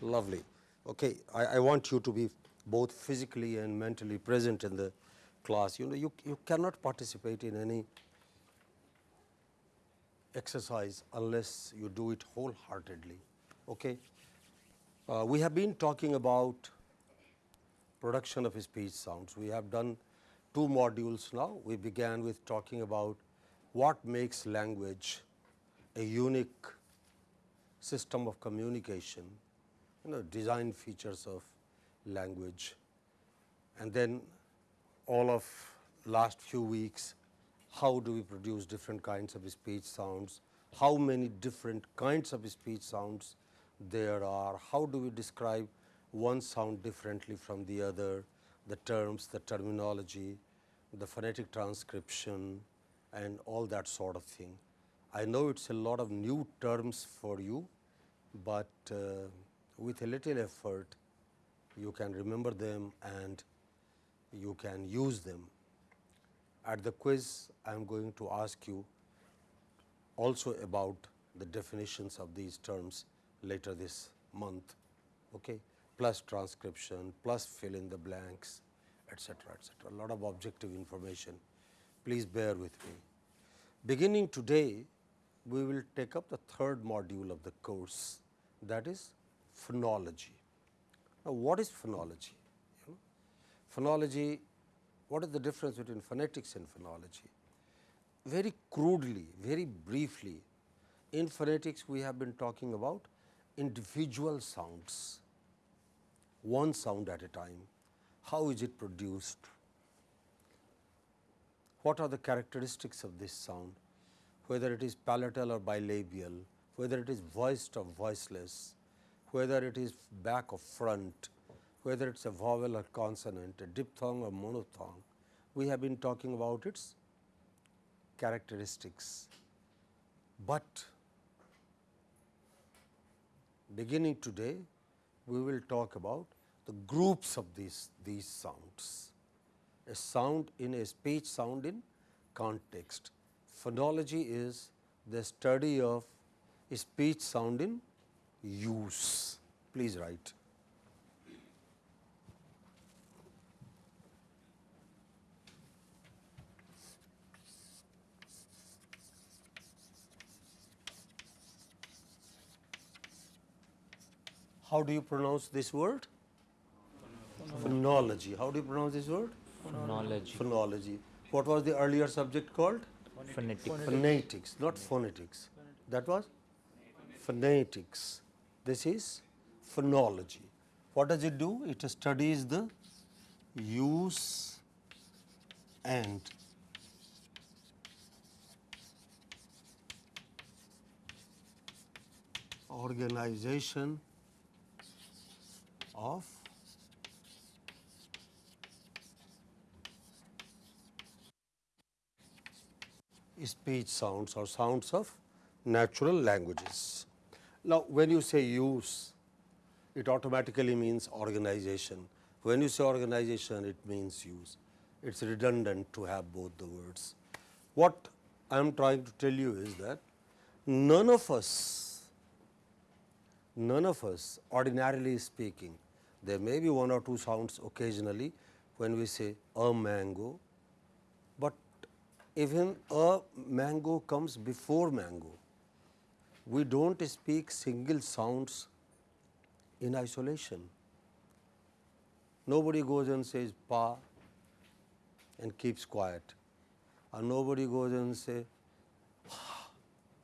Lovely. Okay, I, I want you to be both physically and mentally present in the class. You know, you, you cannot participate in any exercise unless you do it wholeheartedly. Okay? Uh, we have been talking about production of speech sounds. We have done two modules now. We began with talking about what makes language a unique system of communication, you know, design features of language. And then all of last few weeks, how do we produce different kinds of speech sounds, how many different kinds of speech sounds there are, how do we describe one sound differently from the other, the terms, the terminology, the phonetic transcription and all that sort of thing. I know it is a lot of new terms for you, but uh, with a little effort you can remember them and you can use them. At the quiz, I am going to ask you also about the definitions of these terms later this month, okay? plus transcription, plus fill in the blanks, etc., etc. A lot of objective information. Please bear with me. Beginning today, we will take up the third module of the course that is phonology. Now, what is phonology? You know, phonology, what is the difference between phonetics and phonology? Very crudely, very briefly, in phonetics we have been talking about individual sounds, one sound at a time. How is it produced? What are the characteristics of this sound? Whether it is palatal or bilabial, whether it is voiced or voiceless, whether it is back or front, whether it is a vowel or consonant, a diphthong or monophthong. We have been talking about its characteristics, but beginning today we will talk about the groups of these, these sounds. A sound in a speech sound in context. Phonology is the study of speech sound in use. Please write. How do you pronounce this word? Phonology. How do you pronounce this word? Phonology. Phonology. What was the earlier subject called? Phonetics. Phonetics, not phonetics. That was phonetics. This is phonology. What does it do? It studies the use and organization of speech sounds or sounds of natural languages. Now, when you say use, it automatically means organization. When you say organization, it means use. It is redundant to have both the words. What I am trying to tell you is that none of us, none of us ordinarily speaking, there may be one or two sounds occasionally when we say a mango, but even a mango comes before mango. We do not speak single sounds in isolation. Nobody goes and says pa and keeps quiet or nobody goes and say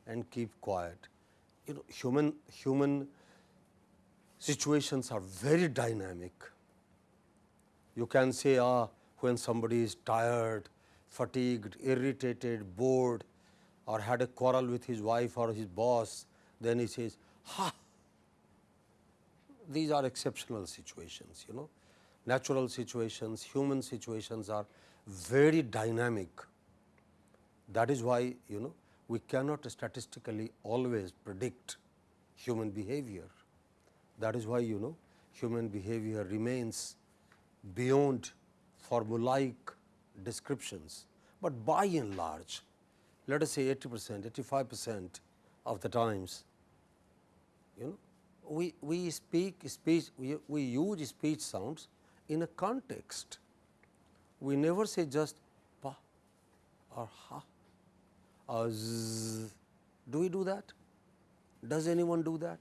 and keep quiet. You know human human situations are very dynamic. You can say ah when somebody is tired fatigued, irritated, bored or had a quarrel with his wife or his boss, then he says, ha. These are exceptional situations, you know. Natural situations, human situations are very dynamic. That is why, you know, we cannot statistically always predict human behavior. That is why, you know, human behavior remains beyond formulaic descriptions, but by and large let us say 80 percent, 85 percent of the times you know we, we speak speech, we, we use speech sounds in a context. We never say just pa or ha or z. Do we do that? Does anyone do that?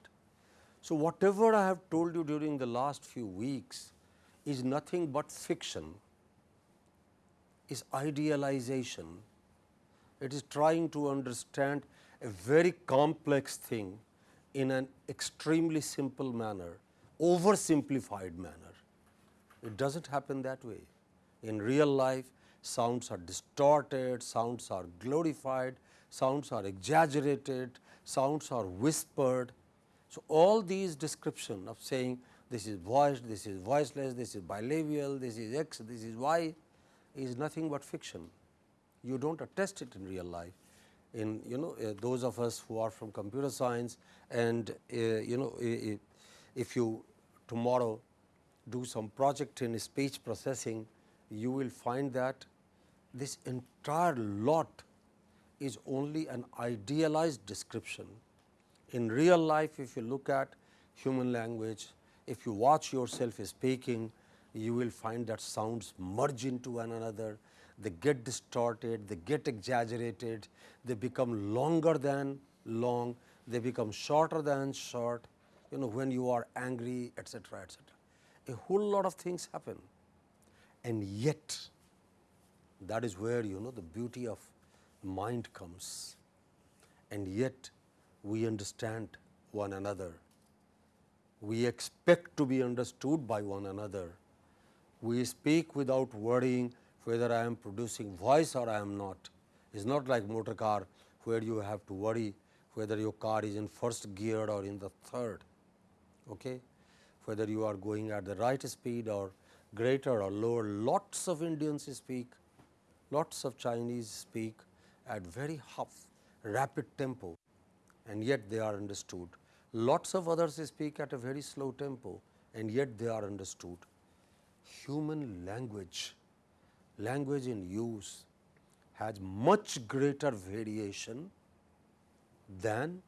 So, whatever I have told you during the last few weeks is nothing but fiction, is idealization. It is trying to understand a very complex thing in an extremely simple manner, oversimplified manner. It does not happen that way. In real life, sounds are distorted, sounds are glorified, sounds are exaggerated, sounds are whispered. So, all these description of saying this is voiced, this is voiceless, this is bilabial, this is x, this is y is nothing but fiction. You do not attest it in real life. In you know uh, those of us who are from computer science and uh, you know if you tomorrow do some project in speech processing, you will find that this entire lot is only an idealized description. In real life, if you look at human language, if you watch yourself speaking, you will find that sounds merge into one another, they get distorted, they get exaggerated, they become longer than long, they become shorter than short, you know when you are angry etc., etc. A whole lot of things happen and yet that is where you know the beauty of mind comes and yet we understand one another. We expect to be understood by one another. We speak without worrying whether I am producing voice or I am not. It is not like motor car where you have to worry whether your car is in first gear or in the third, okay? whether you are going at the right speed or greater or lower. Lots of Indians speak, lots of Chinese speak at very half rapid tempo and yet they are understood. Lots of others speak at a very slow tempo and yet they are understood. Human language, language in use has much greater variation than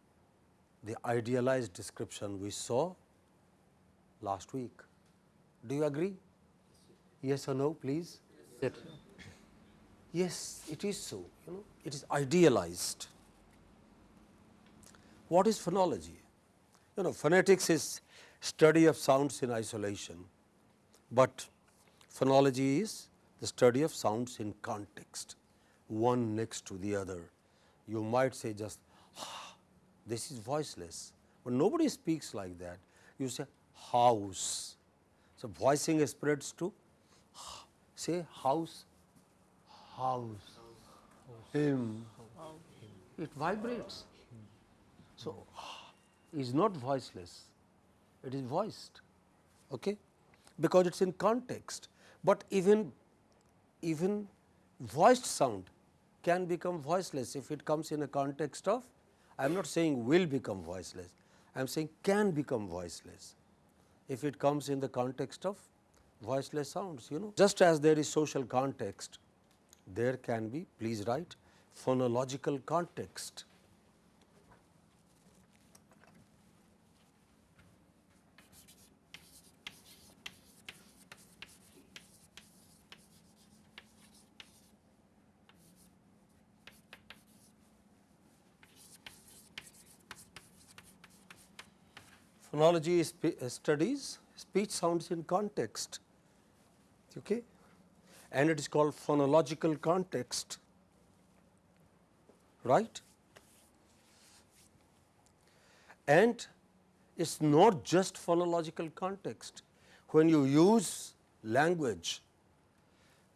the idealized description we saw last week. Do you agree? Yes or no, please? Yes. Yes, it is so, you know, it is idealized. What is phonology? You know, phonetics is study of sounds in isolation, but phonology is the study of sounds in context, one next to the other. You might say just, ah, this is voiceless, but nobody speaks like that. You say house. So, voicing spreads to say house, house, him, it vibrates. So, is not voiceless, it is voiced okay? because it is in context, but even even voiced sound can become voiceless if it comes in a context of I am not saying will become voiceless, I am saying can become voiceless if it comes in the context of voiceless sounds you know. Just as there is social context, there can be please write phonological context. Phonology spe uh, studies speech sounds in context okay? and it is called phonological context right. And it is not just phonological context. When you use language,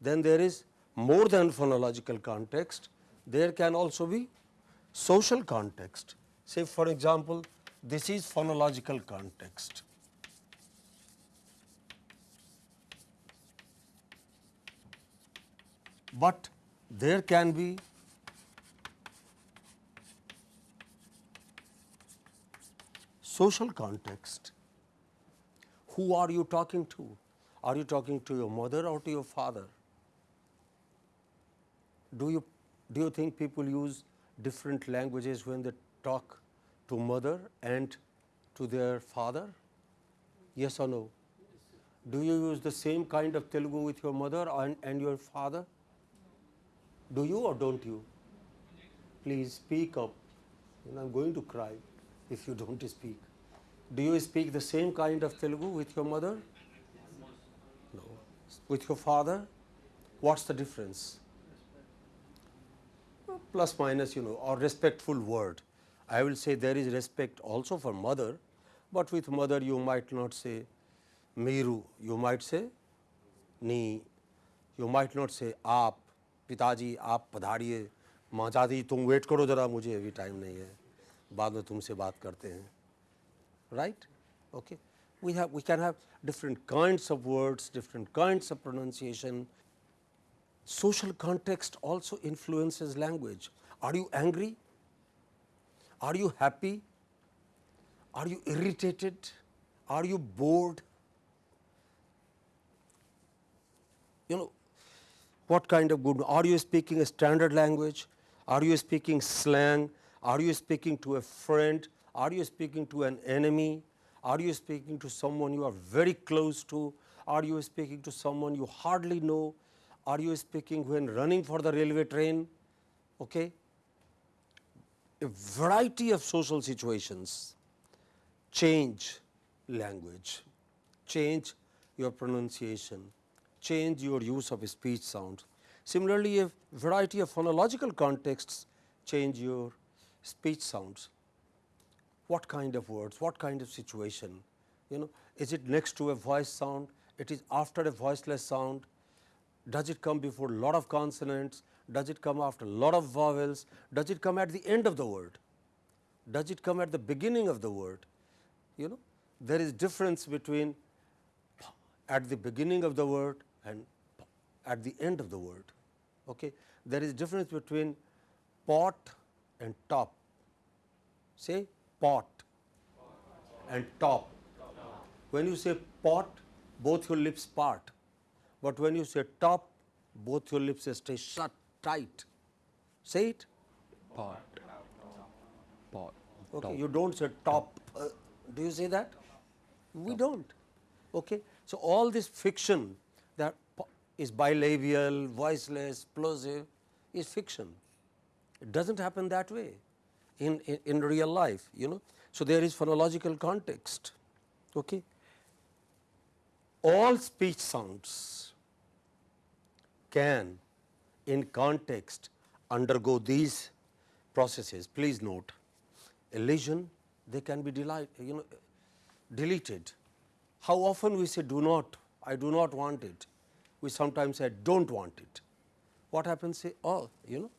then there is more than phonological context, there can also be social context. Say for example, this is phonological context. But there can be social context. Who are you talking to? Are you talking to your mother or to your father? Do you, do you think people use different languages when they talk to mother and to their father? Yes or no? Do you use the same kind of Telugu with your mother and, and your father? Do you or don't you? Please speak up. Know, I'm going to cry if you don't speak. Do you speak the same kind of Telugu with your mother? No. With your father? What's the difference? Plus minus, you know, or respectful word. I will say there is respect also for mother, but with mother you might not say Meeru, you might say Ni, you might not say Aap, पिताजी आप पधारिए माँ चाहती तुम wait करो ज़रा मुझे अभी time नहीं है बाद में तुमसे बात करते हैं right okay we have we can have different kinds of words different kinds of pronunciation social context also influences language are you angry Are you happy are you irritated are you bored you know what kind of good are you speaking a standard language are you speaking slang are you speaking to a friend are you speaking to an enemy? Are you speaking to someone you are very close to? Are you speaking to someone you hardly know? Are you speaking when running for the railway train? Okay? A variety of social situations change language, change your pronunciation, change your use of speech sounds. Similarly, a variety of phonological contexts change your speech sounds. What kind of words, what kind of situation, you know, is it next to a voice sound, it is after a voiceless sound, does it come before a lot of consonants, does it come after a lot of vowels, does it come at the end of the word, does it come at the beginning of the word, you know. There is difference between at the beginning of the word and at the end of the word. Okay. There is difference between pot and top. Say pot and top. When you say pot, both your lips part, but when you say top, both your lips stay shut tight. Say it. Pot. Pot. Okay, Top. you don't say top. Uh, do you say that? We don't. Okay, so all this fiction that is bilabial, voiceless, plosive is fiction. It doesn't happen that way in, in, in real life, you know. So, there is phonological context. Okay. All speech sounds can in context undergo these processes. Please note, elision they can be delight, you know, deleted. How often we say do not, I do not want it. We sometimes say don't want it. What happens? Say oh, you know,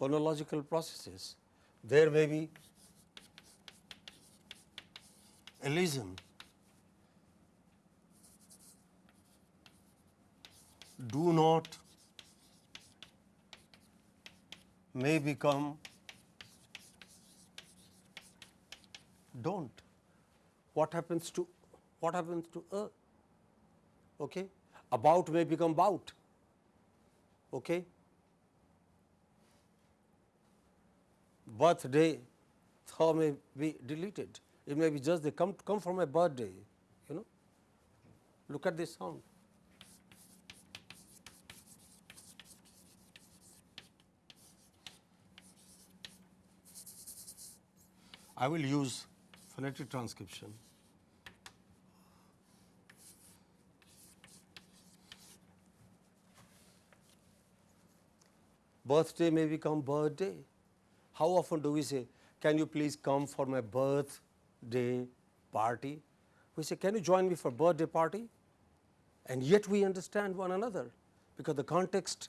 phonological processes. There may be elision. Do not may become don't. What happens to what happens to a? Okay, about may become bout. Okay. Birthday thaw may be deleted. It may be just they come come from a birthday, you know. Look at this sound. I will use phonetic transcription. Birthday may become birthday. How often do we say, can you please come for my birthday party? We say, can you join me for birthday party? And yet we understand one another because the context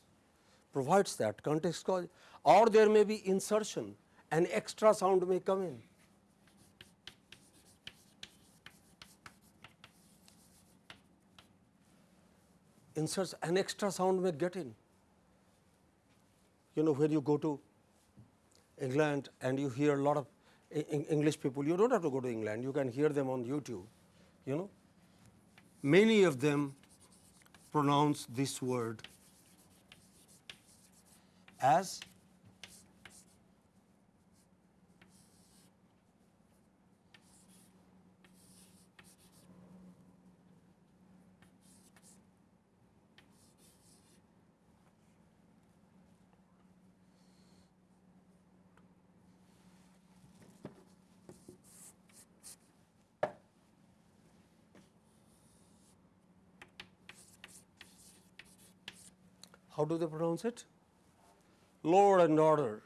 provides that context cause or there may be insertion an extra sound may come in. Inserts an extra sound may get in. You know when you go to England and you hear a lot of English people, you don't have to go to England, you can hear them on YouTube, you know. Many of them pronounce this word as how do they pronounce it? Lord and order.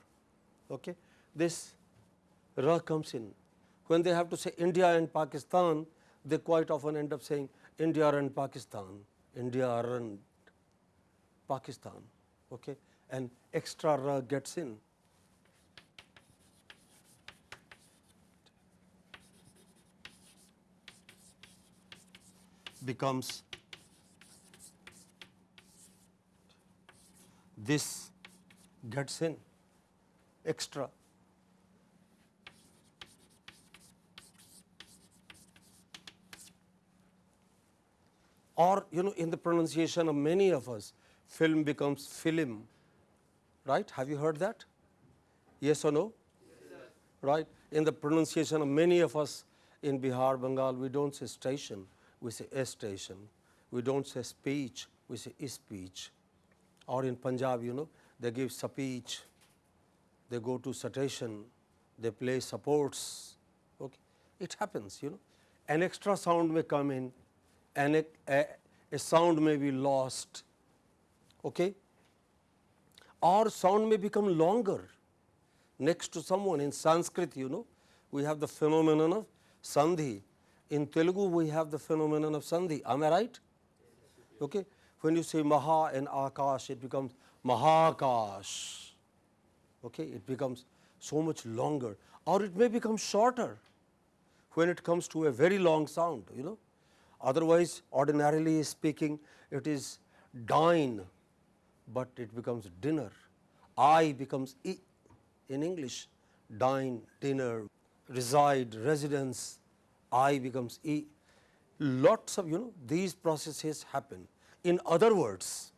Okay. This ra comes in. When they have to say India and Pakistan, they quite often end up saying India and Pakistan, India and Pakistan. Okay. And extra ra gets in. becomes this gets in extra. Or you know in the pronunciation of many of us film becomes film. Right? Have you heard that? Yes or no? Right? In the pronunciation of many of us in Bihar Bengal we don't say station we say a station. We don't say speech we say speech or in Punjab you know they give speech they go to station they play supports. Okay. It happens you know. An extra sound may come in and a, a, a sound may be lost okay? Or sound may become longer. Next to someone in sanskrit you know we have the phenomenon of sandhi. In telugu we have the phenomenon of sandhi. Am i right? Okay when you say maha and akash it becomes mahakash okay it becomes so much longer. Or it may become shorter when it comes to a very long sound you know. Otherwise ordinarily speaking it is dine but it becomes dinner. I becomes e in english dine dinner reside residence. I becomes e lots of you know these processes happen in other words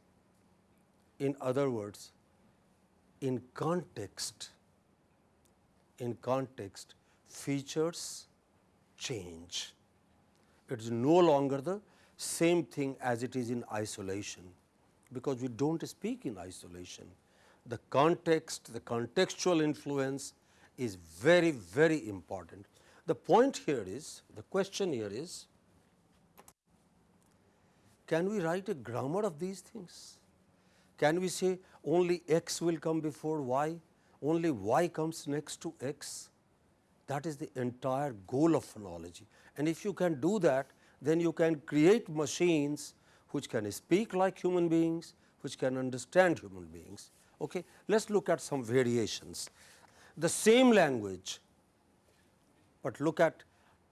in other words in context in context features change it is no longer the same thing as it is in isolation because we do not speak in isolation. The context, the contextual influence is very, very important. The point here is, the question here is, can we write a grammar of these things? Can we say only x will come before y, only y comes next to x? That is the entire goal of phonology. And if you can do that, then you can create machines which can speak like human beings, which can understand human beings. Okay? Let us look at some variations. The same language, but look at,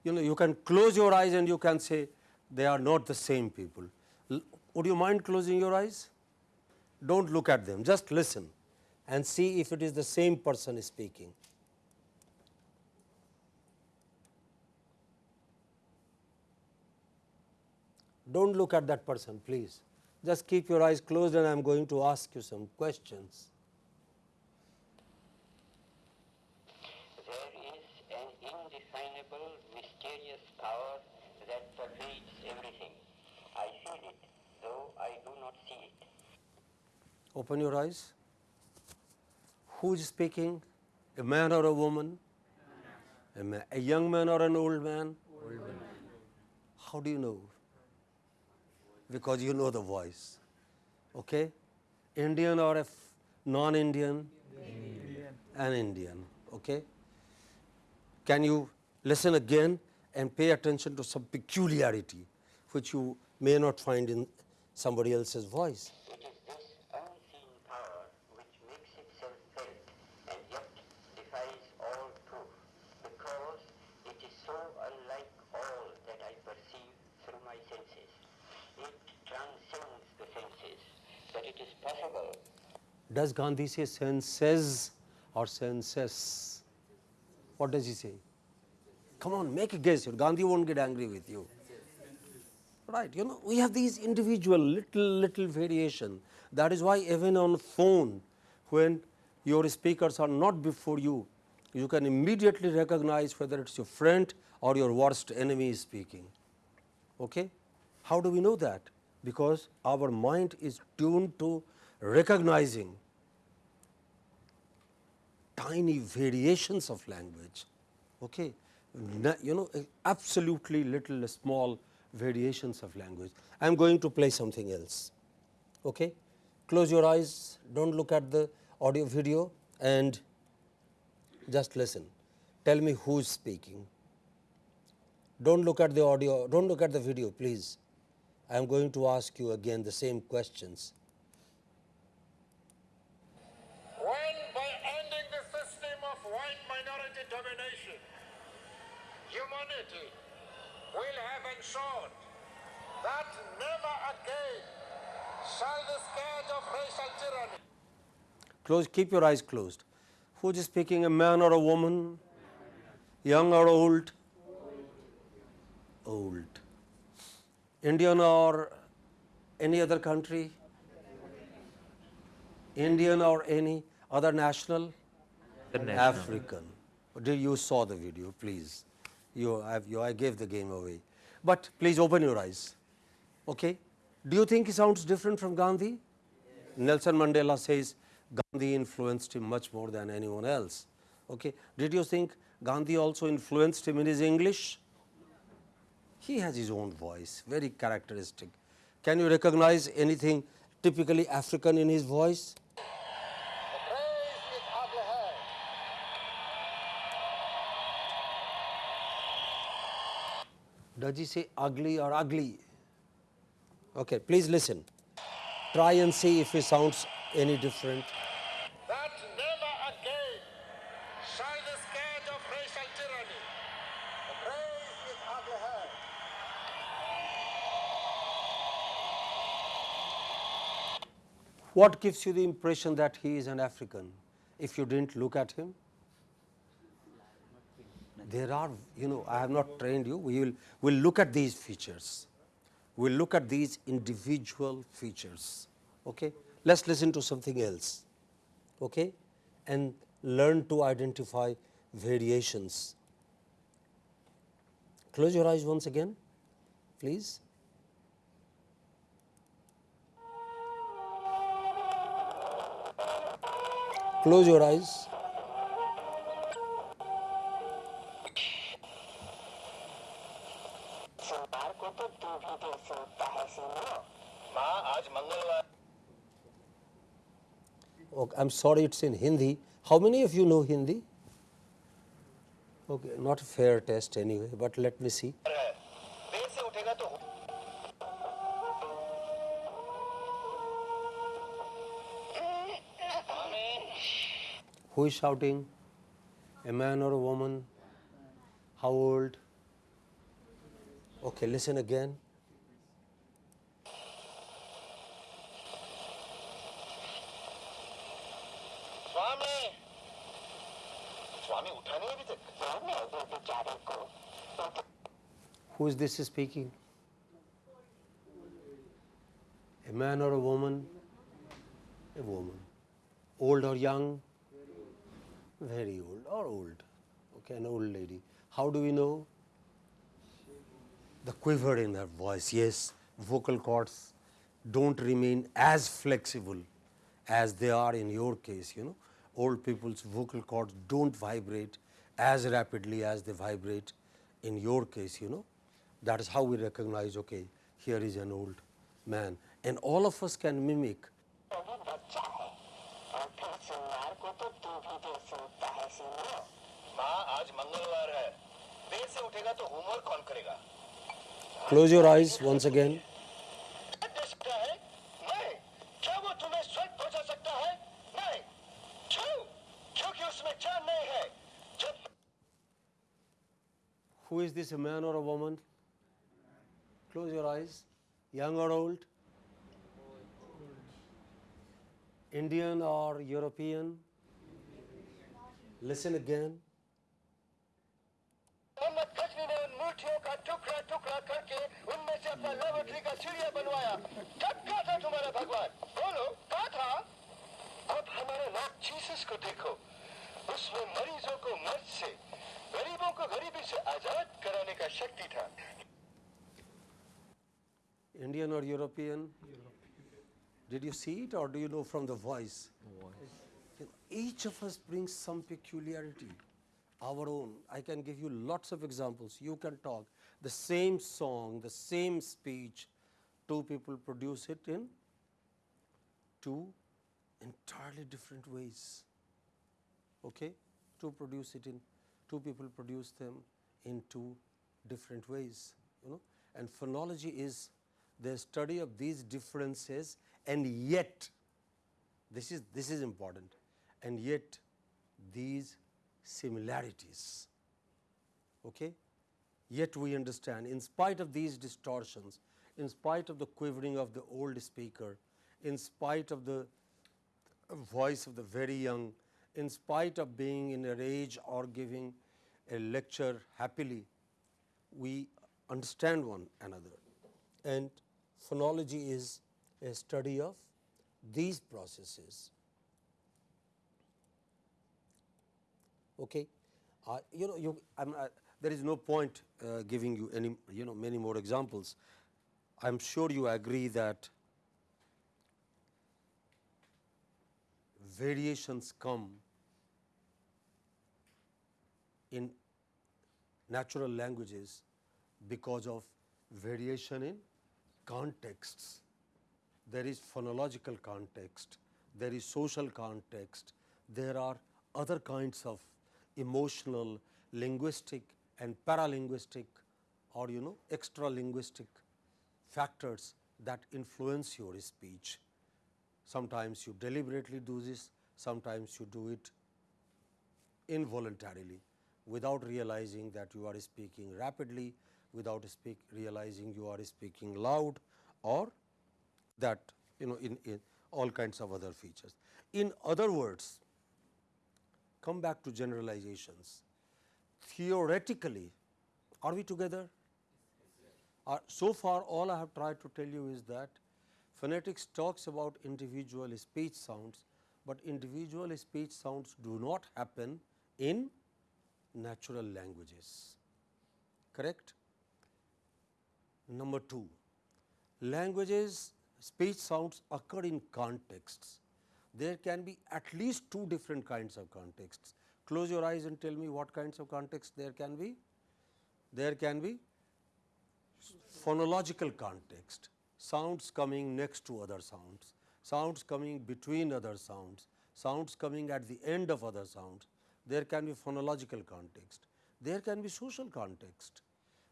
you know, you can close your eyes and you can say they are not the same people. Would you mind closing your eyes? Do not look at them, just listen and see if it is the same person speaking. Do not look at that person please, just keep your eyes closed and I am going to ask you some questions. There is an indefinable, mysterious power that pervades everything. I feel it, though I do not see it. Open your eyes. Who is speaking? A man or a woman? A, ma a young man or an old man? Old man. How do you know? Because you know the voice. Okay? Indian or a non-Indian? Indian. An Indian. Okay? Can you listen again and pay attention to some peculiarity which you may not find in somebody else's voice? It is this unseen power which makes itself felt and yet defies all proof, because it is so unlike all that I perceive through my senses. It transcends the senses, that it is possible Does Gandhi say senses or senses? What does he say? Come on, make a guess. Gandhi won't get angry with you. Right, you know, we have these individual little, little variation. That is why even on phone, when your speakers are not before you, you can immediately recognize whether it's your friend or your worst enemy is speaking. Okay? How do we know that? Because our mind is tuned to recognizing tiny variations of language. Okay? You know, absolutely little small variations of language. I am going to play something else. Okay? Close your eyes, don't look at the audio video and just listen. Tell me who is speaking. Don't look at the audio, don't look at the video, please. I am going to ask you again the same questions. when by ending the system of white minority domination, humanity will have ensured that never again shall the scourge of racial tyranny Close, keep your eyes closed. Who is speaking, a man or a woman? Young or old? Old. Indian or any other country? Indian or any other national? African. Did you saw the video, please? You have you I gave the game away. But please open your eyes. Okay? Do you think he sounds different from Gandhi? Nelson Mandela says Gandhi influenced him much more than anyone else. Okay? Did you think Gandhi also influenced him in his English? He has his own voice, very characteristic. Can you recognize anything typically African in his voice? raised its ugly head. Does he say ugly or ugly? Okay, please listen. Try and see if he sounds any different. that never again shall the scourge of racial tyranny raise its ugly head. What gives you the impression that he is an African if you didn't look at him? There are, you know, I have not trained you. We will we'll look at these features. We'll look at these individual features. Okay? Let's listen to something else. Okay? And learn to identify variations. Close your eyes once again, please. Close your eyes. I am sorry it is in Hindi. How many of you know Hindi? Okay, not a fair test anyway, but let me see. Who is shouting? A man or a woman? How old? Okay, listen again. Swami Swami उठा नहीं अभी तक रहने दो बेचारे को वो तो Who is this speaking? A man or a woman? A woman. Old or young? Very old or old. Okay, an old lady. How do we know? The quiver in her voice, yes, vocal cords don't remain as flexible as they are in your case, you know. old people's vocal cords do not vibrate as rapidly as they vibrate in your case you know. That is how we recognize okay here is an old man and all of us can mimic. Close your eyes once again. a man or a woman? Close your eyes. Young or old? Indian or European? Listen again. Mohammad Ghazni ने उन मूर्तियों का टुकड़ा टुकड़ा करके उनमें से अपना लेबोरेटरी का सीढ़िया बनवाया कब का था तुम्हारा भगवान बोलो कहा था अब हमारे लॉर्ड जीसस को देखो उसमें मरीजों को मर्ज से गरीबों को गरीबी से आजाद कराने का शक्ति था Indian or European? Did you see it or do you know from the voice? You know, Each of us brings some peculiarity, our own. I can give you lots of examples. You can talk. The same song, the same speech, two people produce it in two entirely different ways. Okay? To produce it in, two people produce them in two different ways. You know? And phonology is the study of these differences and yet this is this is important and yet these similarities okay yet we understand in spite of these distortions in spite of the quivering of the old speaker in spite of the voice of the very young in spite of being in a rage or giving a lecture happily we understand one another and phonology is a study of these processes. Okay. Uh, you know, you, uh, there is no point uh, giving you any, you know, many more examples. I am sure you agree that variations come in natural languages because of variation in contexts. There is phonological context, there is social context, there are other kinds of emotional, linguistic and paralinguistic or you know extra linguistic factors that influence your speech. Sometimes you deliberately do this, sometimes you do it involuntarily without realizing that you are speaking rapidly, without speak realizing you are speaking loud or that you know in, in all kinds of other features. In other words, come back to generalizations. Theoretically, are we together? Uh, so far all I have tried to tell you is that phonetics talks about individual speech sounds, but individual speech sounds do not happen in natural languages, correct? Number 2, languages speech sounds occur in contexts. There can be at least two different kinds of contexts. Close your eyes and tell me what kinds of contexts there can be. There can be phonological context, sounds coming next to other sounds, sounds coming between other sounds, sounds coming at the end of other sounds. There can be phonological context. There can be social context.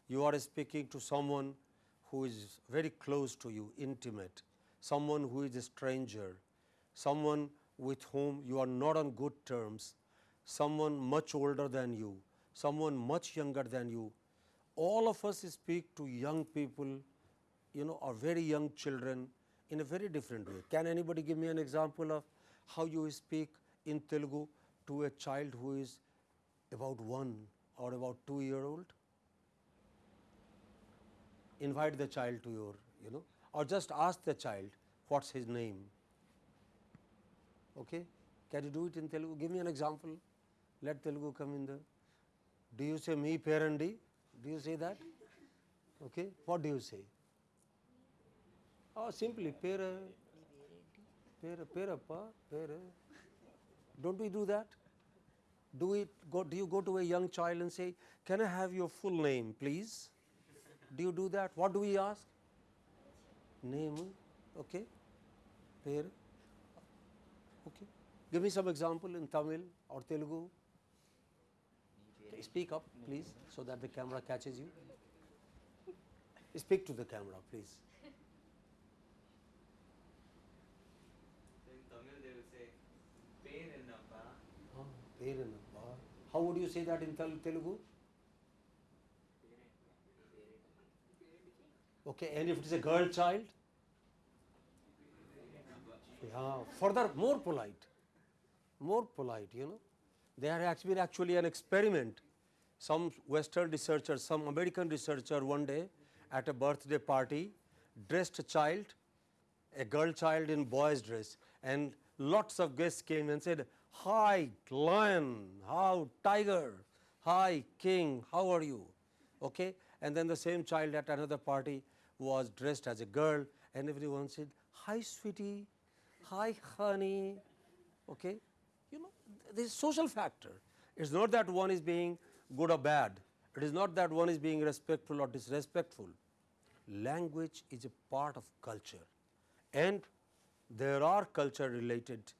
You are speaking to someone who is very close to you, intimate, someone who is a stranger, someone with whom you are not on good terms, someone much older than you, someone much younger than you. All of us speak to young people, you know, or very young children in a very different way. Can anybody give me an example of how you speak in Telugu to a child who is about one or about two year old? invite the child to your, you know, or just ask the child what's his name. Okay? Can you do it in Telugu? Give me an example. Let Telugu come in the. Do you say me parandi? Do you say that? Okay. What do you say? Oh, simply pera, pera, perappa, pera. Don't we do that? Do it? Go, do you go to a young child and say, "Can I have your full name, please"? Do you do that? What do we ask? Name, okay. Pair, okay. Give me some example in Tamil or Telugu. Speak up, please, so that the camera catches you. Speak to the camera, please. In Tamil they will say, pain ennappa. How would you say that in Tel- Telugu? Okay, and if it is a girl child? Yeah, further more polite, more polite, you know. There been actually an experiment. Some Western researcher, some American researcher one day at a birthday party dressed a child, a girl child in boy's dress and lots of guests came and said, Hi lion, how tiger, hi king, how are you? Okay? And then the same child at another party was dressed as a girl and everyone said, Hi sweetie, hi honey, okay? You know, this is social factor. It is not that one is being good or bad. It is not that one is being respectful or disrespectful. Language is a part of culture and there are culture related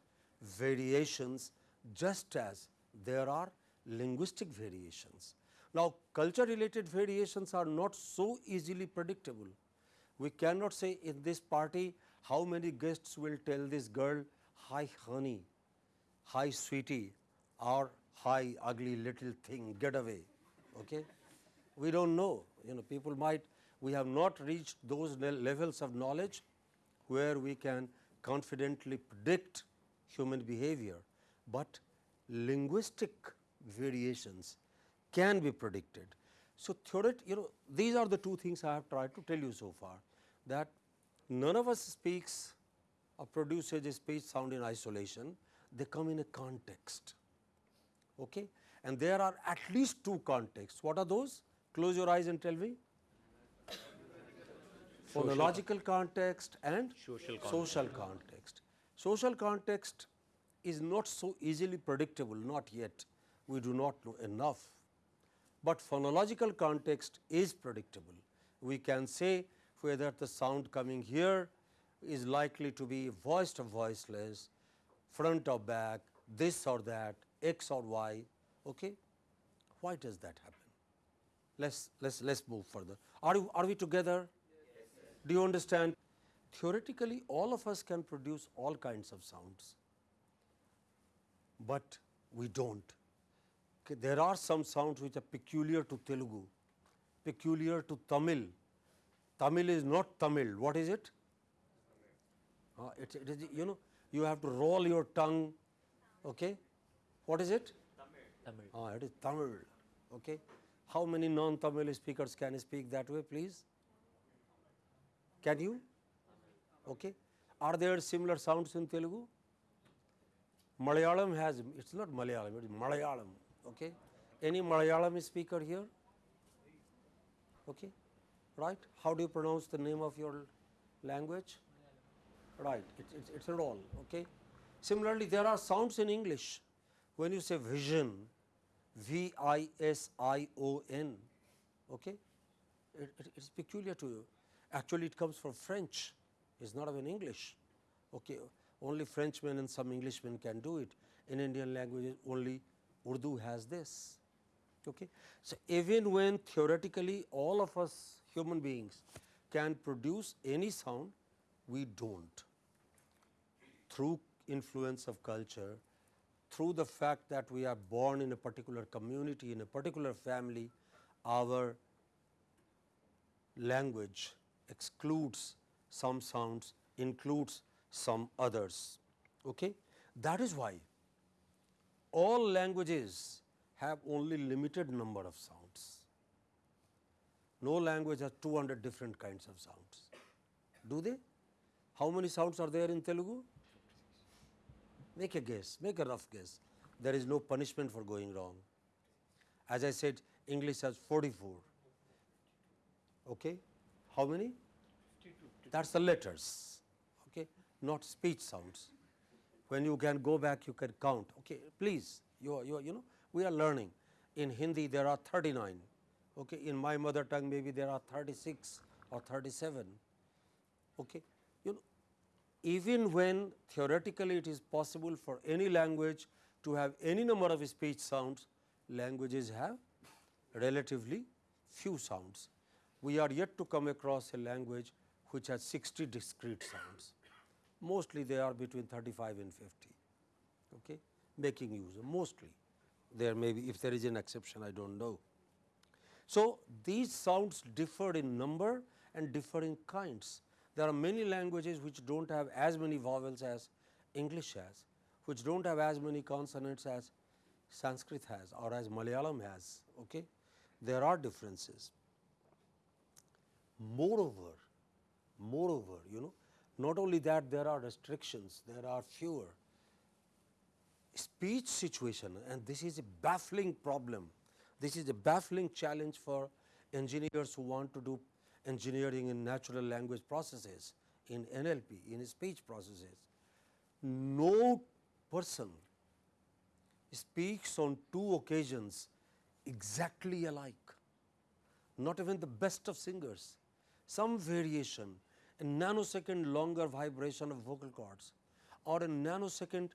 variations just as there are linguistic variations. Now, culture related variations are not so easily predictable. We cannot say in this party how many guests will tell this girl, hi honey, hi sweetie or hi ugly little thing, get away. Okay? We do not know, you know people might, we have not reached those levels of knowledge where we can confidently predict human behavior, but linguistic variations can be predicted. So, theoret you know these are the two things I have tried to tell you so far that none of us speaks or produces a speech sound in isolation, they come in a context. Okay? And there are at least two contexts. What are those? Close your eyes and tell me. Phonological context and social context. social context. Social context is not so easily predictable, not yet. We do not know enough. But phonological context is predictable. We can say whether the sound coming here is likely to be voiced or voiceless, front or back, this or that, x or y. Okay? Why does that happen? Let's let's let's move further. Are you are we together? Do you understand? Theoretically, all of us can produce all kinds of sounds, but we don't. There are some sounds which are peculiar to Telugu, peculiar to Tamil. Tamil is not Tamil. What is it? Uh, it, it is you know you have to roll your tongue. Okay, what is it? Tamil. Ah, it is Tamil. Okay. How many non-Tamil speakers can speak that way, please? Can you? Okay. Are there similar sounds in Telugu? Malayalam has, it's not Malayalam, it is Malayalam. Okay. Any Malayalam speaker here? Okay. Right. How do you pronounce the name of your language? Right. It, it's, it's a roll. Okay. Similarly, there are sounds in English. When you say vision, V I S I O N, okay, it, it, it's peculiar to you. Actually, it comes from French. It's not even English. Okay, only Frenchmen and some Englishmen can do it. In Indian languages, only Urdu has this. Okay, so even when theoretically all of us human beings can produce any sound, we don't. Through influence of culture, through the fact that we are born in a particular community, in a particular family, our language excludes some sounds, includes some others. Okay? That is why all languages have only limited number of sounds. No language has 200 different kinds of sounds. Do they? How many sounds are there in Telugu? Make a guess, make a rough guess. There is no punishment for going wrong. As I said, English has 44. Okay? How many? That's the letters, okay? not speech sounds. When you can go back, you can count. Okay, please, you, are, you, are, you know, we are learning. In Hindi, there are 39. Okay, in my mother tongue, maybe there are 36 or 37. Okay, you know, even when theoretically it is possible for any language to have any number of speech sounds, languages have relatively few sounds. We are yet to come across a language which has 60 discrete sounds. Mostly they are between 35 and 50, okay, making use of mostly. There may be, if there is an exception, I do not know. So, these sounds differ in number and differ in kinds. There are many languages which do not have as many vowels as English has, which do not have as many consonants as Sanskrit has or as Malayalam has. Okay? There are differences. Moreover, moreover, you know, not only that there are restrictions, there are fewer speech situation and this is a baffling problem. This is a baffling challenge for engineers who want to do engineering in natural language processes, in NLP, in speech processes. No person speaks on two occasions exactly alike, not even the best of singers. Some variation, a nanosecond longer vibration of vocal cords or a nanosecond,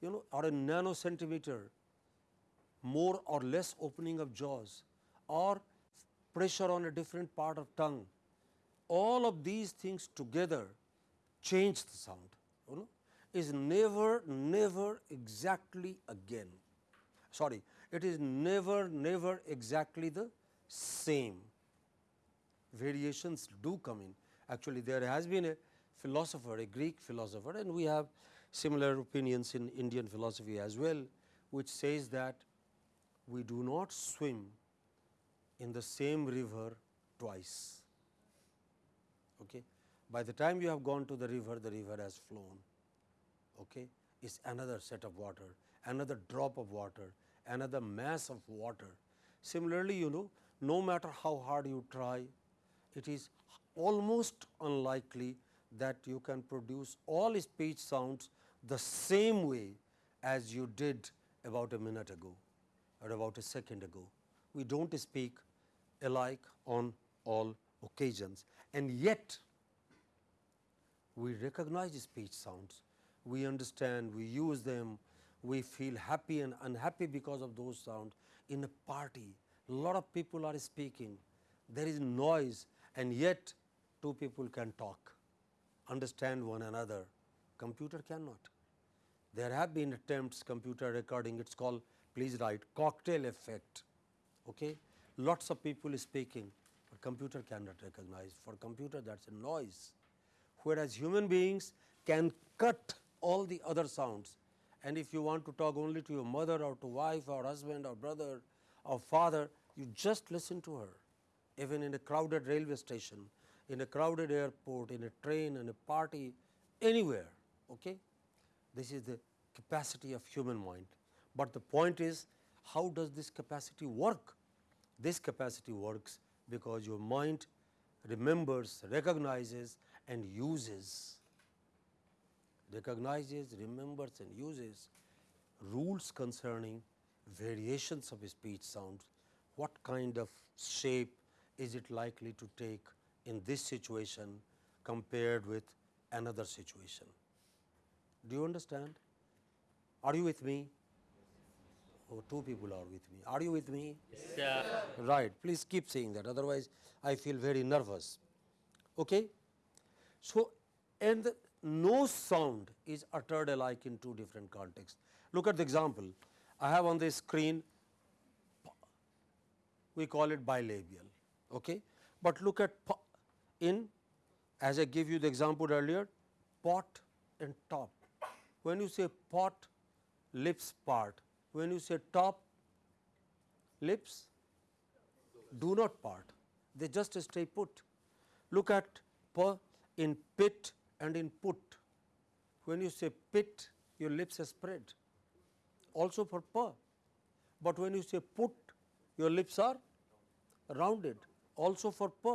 you know, or a nanocentimeter more or less opening of jaws or pressure on a different part of tongue. All of these things together change the sound, you know, is never, never exactly again. Sorry, it is never, never exactly the same. Variations do come in. Actually, there has been a philosopher, a Greek philosopher, and we have similar opinions in Indian philosophy as well, which says that we do not swim in the same river twice. Okay. By the time you have gone to the river, the river has flown. Okay. It's another set of water, another drop of water, another mass of water. Similarly, you know, no matter how hard you try, it is almost unlikely that you can produce all speech sounds the same way as you did about a minute ago or about a second ago. We do not speak alike on all occasions. And yet we recognize speech sounds, we understand, we use them, we feel happy and unhappy because of those sounds. In a party, a lot of people are speaking, there is noise. And yet two people can talk, understand one another, computer cannot. There have been attempts computer recording, it is called please write cocktail effect. Okay? Lots of people speaking, but computer cannot recognize. For computer that is a noise, whereas human beings can cut all the other sounds. And if you want to talk only to your mother or to wife or husband or brother or father, you just listen to her. Even in a crowded railway station, in a crowded airport, in a train, in a party, anywhere. Okay? This is the capacity of human mind. But the point is how does this capacity work? This capacity works because your mind remembers, recognizes and uses, recognizes, remembers and uses rules concerning variations of speech sounds, what kind of shape is it likely to take in this situation compared with another situation. Do you understand? Are you with me? Oh, two people are with me. Are you with me? Yes, sir. Right. Please keep saying that. Otherwise, I feel very nervous. Okay. So, and no sound is uttered alike in two different contexts. Look at the example. I have on the screen, we call it bilabial. Okay. But look at in, as I gave you the example earlier, pot and top. When you say pot, lips part. When you say top, lips do not part, they just stay put. Look at p in pit and in put. When you say pit, your lips are spread, also for p. But when you say put, your lips are rounded, also for p.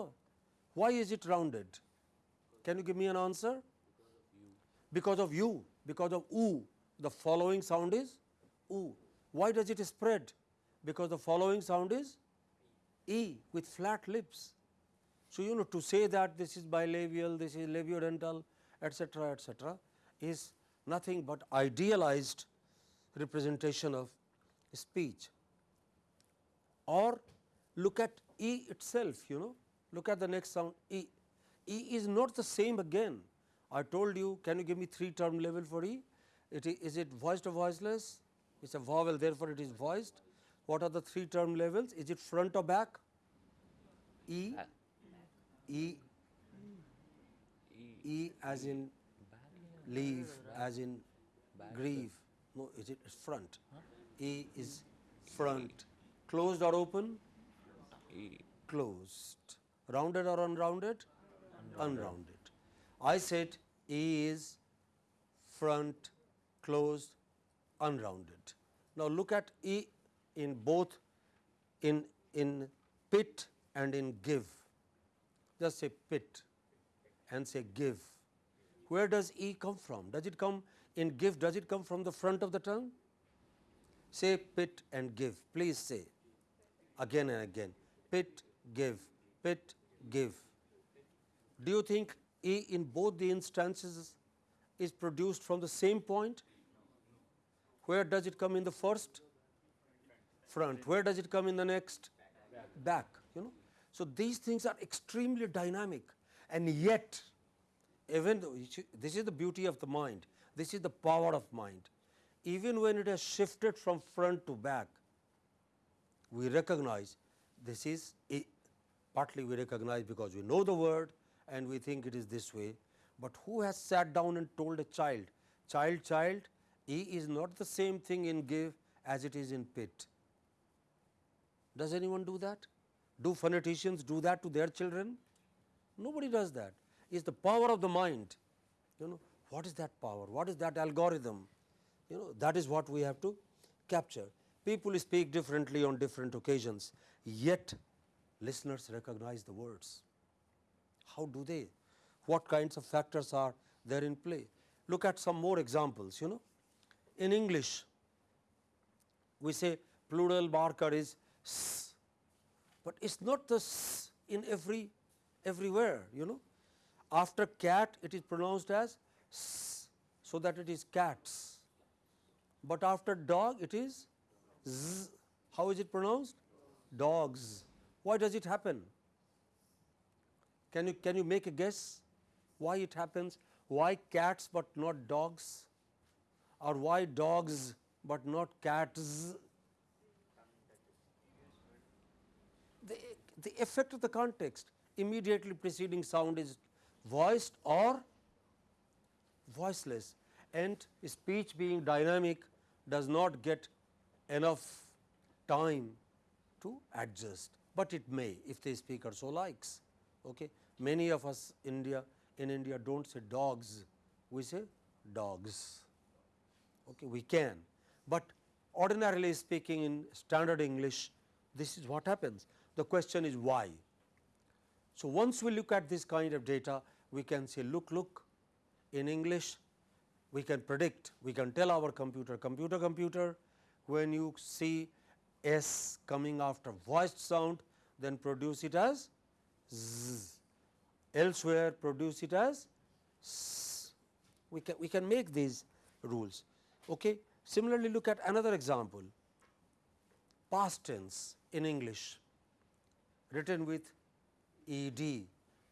Why is it rounded? Can you give me an answer? Because of you, because of oo. The following sound is oo. Why does it spread? Because the following sound is e with flat lips. So, you know to say that this is bilabial, this is labiodental etcetera etcetera is nothing but idealized representation of speech. Or look at e itself you know look at the next sound e. E is not the same again. I told you can you give me three term level for e? It is, is it voiced or voiceless? It is a vowel therefore, it is voiced. What are the three term levels? Is it front or back? E, E, E as in leave, as in grieve. No, is it front? E is front. Closed or open? E. Closed. Rounded or unrounded? Unrounded. I said E is front, closed, unrounded. Now look at E in both in in pit and in give. Just say pit and say give. Where does E come from? Does it come in give? Does it come from the front of the tongue? Say pit and give. Please say again and again. Pit, give, pit, give. Do you think E in both the instances is produced from the same point? Where does it come in the first? Front. Where does it come in the next? Back. You know. So these things are extremely dynamic, and yet, even though this is the beauty of the mind, this is the power of mind. Even when it has shifted from front to back, we recognize this is a, partly we recognize because we know the word and we think it is this way, but who has sat down and told a child, child, child, E is not the same thing in give as it is in pit. Does anyone do that? Do phoneticians do that to their children? Nobody does that. It's the power of the mind. You know, what is that power? What is that algorithm? You know, that is what we have to capture. People speak differently on different occasions, yet listeners recognize the words. How do they? What kinds of factors are there in play? Look at some more examples, you know. In English, we say plural marker is s, but it's not the s in every everywhere, you know. After cat, it is pronounced as s, so that it is cats. But after dog, it is z. How is it pronounced? Dogs. Why does it happen? Can you can you make a guess why it happens? Why cats but not dogs? Or why dogs but not cats? The, the effect of the context immediately preceding sound is voiced or voiceless and speech being dynamic does not get enough time to adjust, but it may if the speaker so likes. Okay. Many of us India in India do not say dogs, we say dogs. Okay. We can, but ordinarily speaking in standard English this is what happens. The question is why. So, once we look at this kind of data we can say look look in English we can predict we can tell our computer computer computer when you see S coming after voiced sound then produce it as z elsewhere produce it as s. We can, we can make these rules. Okay. Similarly, look at another example past tense in English written with ed,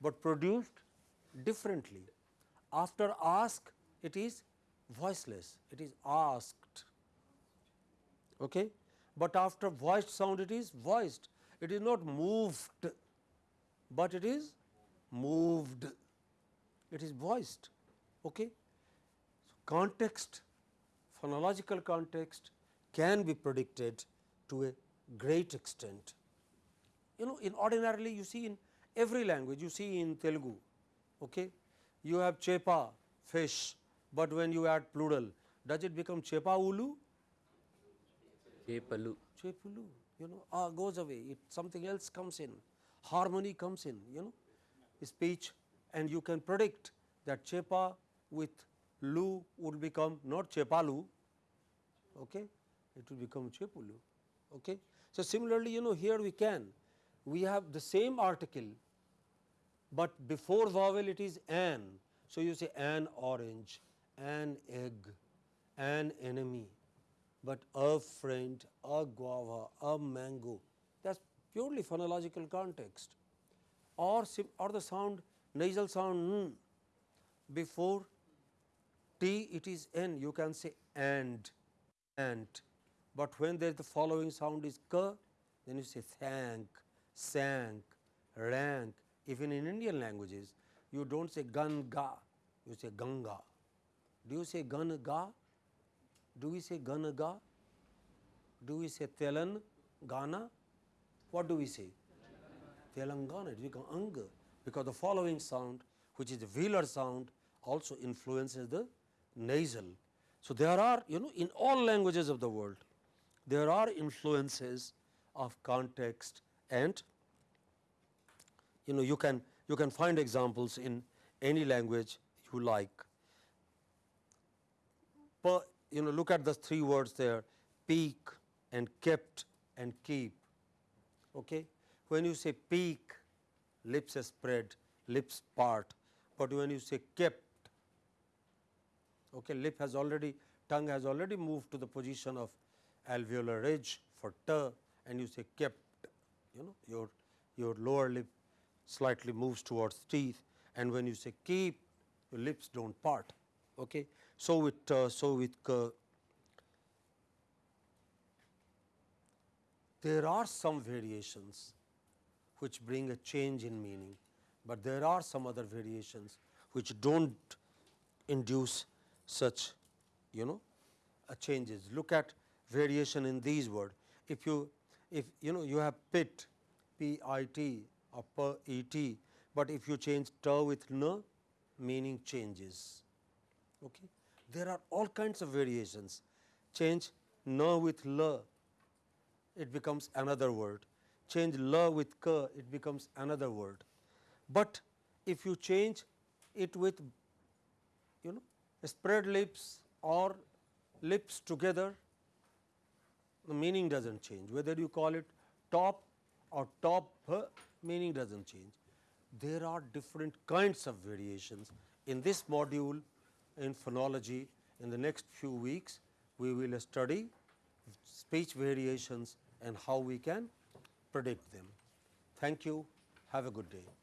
but produced differently. After ask it is voiceless, it is asked. Okay? But after voiced sound it is voiced, it is not moved, but it is moved, it is voiced. Okay? So, context, phonological context can be predicted to a great extent. You know in ordinarily you see in every language you see in Telugu, okay, you have chepa fish, but when you add plural does it become chepa ulu? Chepalu. Chepulu, you know, ah, goes away, it something else comes in, harmony comes in, you know, speech and you can predict that chepa with lu would become not chepalu, okay, it will become chepulu. Okay. So, similarly, you know, here we can, we have the same article, but before vowel it is an. So, you say an orange, an egg, an enemy, but a friend, a guava, a mango. That is purely phonological context. Or, or the sound nasal sound n before t it is n. You can say and and, but when there the following sound is k then you say thank, sank, rank. Even in Indian languages you do not say ganga you say ganga. Do you say ganga? Do we say ganaga? Do we say Telangana? What do we say? Telangana, it becomes Anga because the following sound, which is the velar sound, also influences the nasal. So, there are, you know, in all languages of the world, there are influences of context and you know you can you can find examples in any language you like per, you know look at the three words there peak and kept and keep okay? When you say peak lips spread lips part. But when you say kept okay lip has already tongue has already moved to the position of alveolar ridge for t and you say kept you know your your lower lip slightly moves towards teeth. And when you say keep your lips don't part okay so with uh, so with uh, there are some variations which bring a change in meaning, but there are some other variations which do not induce such you know changes. Look at variation in these words. If you if you know you have pit p i t or per e t, but if you change t with n meaning changes. Okay. There are all kinds of variations change n with l it becomes another word. Change la with ka, it becomes another word. But if you change it with you know spread lips or lips together, the meaning does not change. Whether you call it top or top, meaning does not change. There are different kinds of variations. In this module in phonology, in the next few weeks, we will study speech variations and how we can predict them. Thank you. Have a good day.